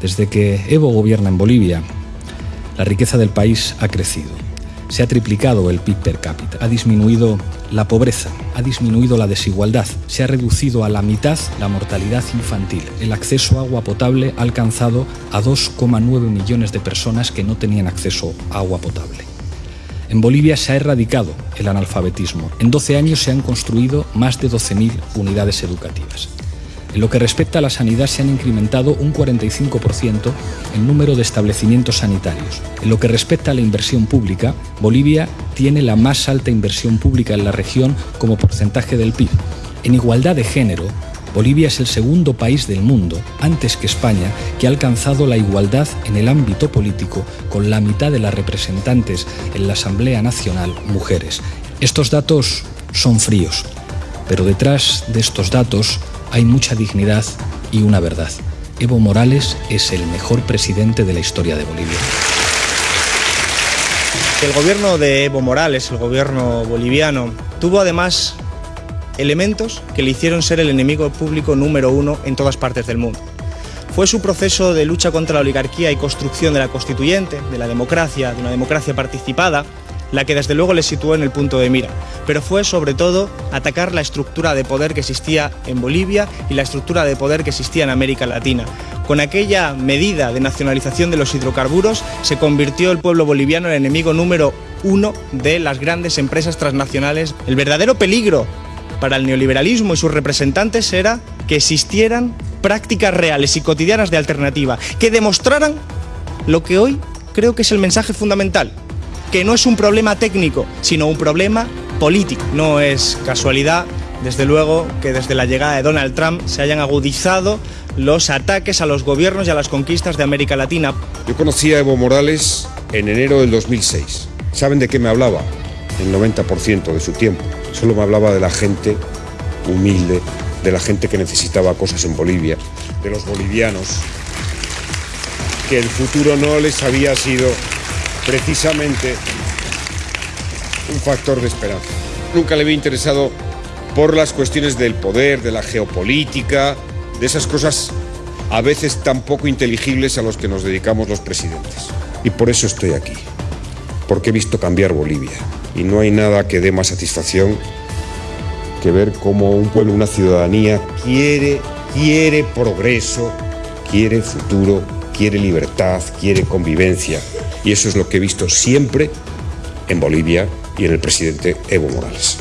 Desde que Evo gobierna en Bolivia, la riqueza del país ha crecido. Se ha triplicado el PIB per cápita, ha disminuido la pobreza, ha disminuido la desigualdad, se ha reducido a la mitad la mortalidad infantil. El acceso a agua potable ha alcanzado a 2,9 millones de personas que no tenían acceso a agua potable. En Bolivia se ha erradicado el analfabetismo. En 12 años se han construido más de 12.000 unidades educativas. En lo que respecta a la sanidad se han incrementado un 45% el número de establecimientos sanitarios. En lo que respecta a la inversión pública, Bolivia tiene la más alta inversión pública en la región como porcentaje del PIB. En igualdad de género, Bolivia es el segundo país del mundo, antes que España, que ha alcanzado la igualdad en el ámbito político con la mitad de las representantes en la Asamblea Nacional mujeres. Estos datos son fríos, pero detrás de estos datos hay mucha dignidad y una verdad. Evo Morales es el mejor presidente de la historia de Bolivia. El gobierno de Evo Morales, el gobierno boliviano, tuvo además elementos que le hicieron ser el enemigo público número uno en todas partes del mundo. Fue su proceso de lucha contra la oligarquía y construcción de la constituyente, de la democracia, de una democracia participada, la que desde luego le situó en el punto de mira, pero fue sobre todo atacar la estructura de poder que existía en Bolivia y la estructura de poder que existía en América Latina. Con aquella medida de nacionalización de los hidrocarburos se convirtió el pueblo boliviano en el enemigo número uno de las grandes empresas transnacionales. El verdadero peligro para el neoliberalismo y sus representantes era que existieran prácticas reales y cotidianas de alternativa, que demostraran lo que hoy creo que es el mensaje fundamental, que no es un problema técnico, sino un problema político. No es casualidad, desde luego, que desde la llegada de Donald Trump se hayan agudizado los ataques a los gobiernos y a las conquistas de América Latina. Yo conocí a Evo Morales en enero del 2006. ¿Saben de qué me hablaba? El 90% de su tiempo. Solo me hablaba de la gente humilde, de la gente que necesitaba cosas en Bolivia, de los bolivianos, que el futuro no les había sido precisamente un factor de esperanza. Nunca le había interesado por las cuestiones del poder, de la geopolítica, de esas cosas a veces tan poco inteligibles a los que nos dedicamos los presidentes. Y por eso estoy aquí, porque he visto cambiar Bolivia. Y no hay nada que dé más satisfacción que ver cómo un pueblo, una ciudadanía quiere, quiere progreso, quiere futuro, quiere libertad, quiere convivencia. Y eso es lo que he visto siempre en Bolivia y en el presidente Evo Morales.